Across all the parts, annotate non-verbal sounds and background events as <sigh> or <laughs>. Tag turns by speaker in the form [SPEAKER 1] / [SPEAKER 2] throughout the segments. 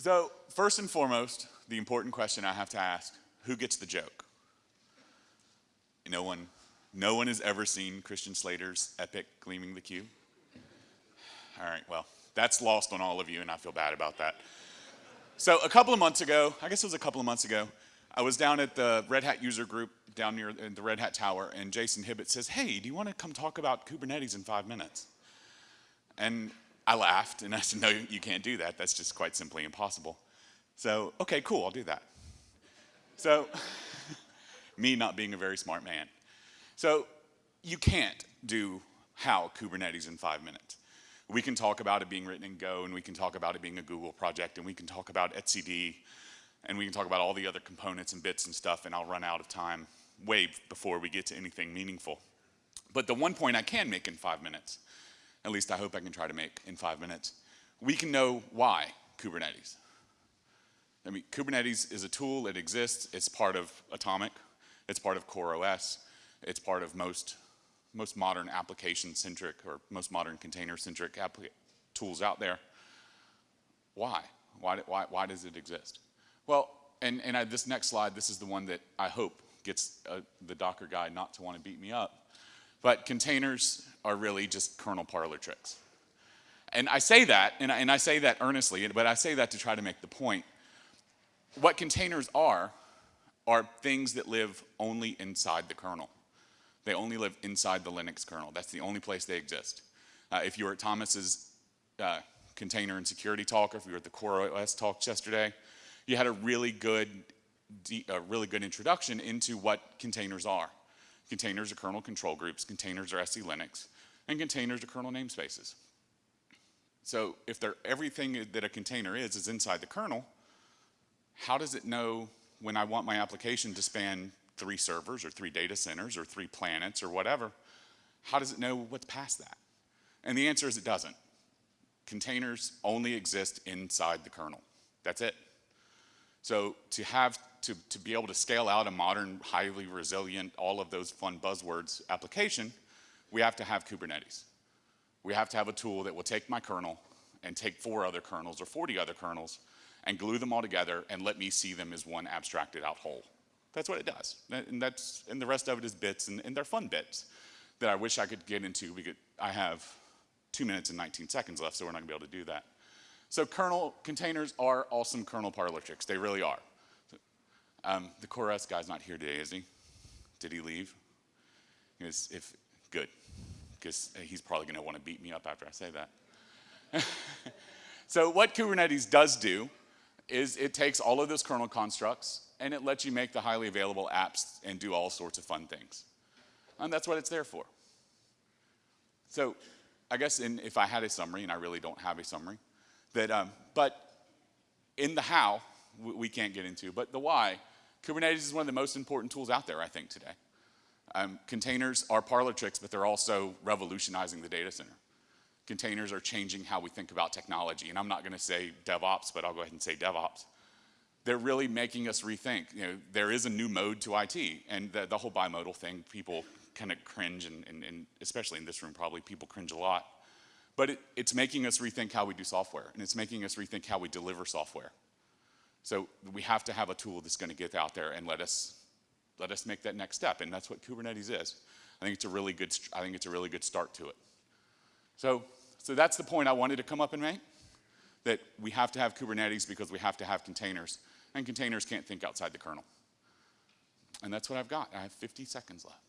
[SPEAKER 1] So first and foremost, the important question I have to ask, who gets the joke? No one, no one has ever seen Christian Slater's epic Gleaming the Cube? All right, well, that's lost on all of you and I feel bad about that. So a couple of months ago, I guess it was a couple of months ago, I was down at the Red Hat user group down near the Red Hat Tower and Jason Hibbett says, hey, do you want to come talk about Kubernetes in five minutes? And I laughed and I said, no, you can't do that. That's just quite simply impossible. So, okay, cool, I'll do that. So, <laughs> me not being a very smart man. So, you can't do how Kubernetes in five minutes. We can talk about it being written in Go, and we can talk about it being a Google project, and we can talk about etcd, and we can talk about all the other components and bits and stuff, and I'll run out of time way before we get to anything meaningful. But the one point I can make in five minutes at least I hope I can try to make in five minutes, we can know why Kubernetes. I mean, Kubernetes is a tool, it exists, it's part of Atomic, it's part of CoreOS, it's part of most, most modern application-centric or most modern container-centric tools out there. Why? Why, why? why does it exist? Well, and, and I, this next slide, this is the one that I hope gets uh, the Docker guy not to want to beat me up. But containers are really just kernel parlor tricks. And I say that, and I, and I say that earnestly, but I say that to try to make the point. What containers are, are things that live only inside the kernel. They only live inside the Linux kernel. That's the only place they exist. Uh, if you were at Thomas's uh, container and security talk, or if you were at the Core OS talk yesterday, you had a really good, a really good introduction into what containers are. Containers are kernel control groups, containers are SE Linux, and containers are kernel namespaces. So if everything that a container is is inside the kernel, how does it know when I want my application to span three servers or three data centers or three planets or whatever, how does it know what's past that? And the answer is it doesn't. Containers only exist inside the kernel. That's it. So to have to, to be able to scale out a modern, highly resilient, all of those fun buzzwords application, we have to have Kubernetes. We have to have a tool that will take my kernel and take four other kernels or 40 other kernels and glue them all together and let me see them as one abstracted out whole. That's what it does. And, that's, and the rest of it is bits, and, and they're fun bits that I wish I could get into. We I have two minutes and 19 seconds left, so we're not gonna be able to do that. So kernel containers are awesome kernel parlor tricks. They really are. Um, the CoreOS guy's not here today, is he? Did he leave? If good, because he's probably going to want to beat me up after I say that. <laughs> so what Kubernetes does do is it takes all of those kernel constructs and it lets you make the highly available apps and do all sorts of fun things. And that's what it's there for. So I guess in, if I had a summary, and I really don't have a summary, that, um, but in the how, we, we can't get into, but the why, Kubernetes is one of the most important tools out there, I think, today. Um, containers are parlor tricks, but they're also revolutionizing the data center. Containers are changing how we think about technology, and I'm not gonna say DevOps, but I'll go ahead and say DevOps. They're really making us rethink. You know, there is a new mode to IT, and the, the whole bimodal thing, people kind of cringe, and, and, and, especially in this room, probably people cringe a lot. But it, it's making us rethink how we do software, and it's making us rethink how we deliver software. So we have to have a tool that's going to get out there and let us let us make that next step, and that's what Kubernetes is. I think it's a really good I think it's a really good start to it. So so that's the point I wanted to come up and make. That we have to have Kubernetes because we have to have containers, and containers can't think outside the kernel. And that's what I've got. I have 50 seconds left.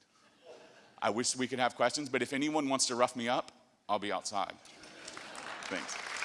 [SPEAKER 1] I wish we could have questions, but if anyone wants to rough me up, I'll be outside. Thanks.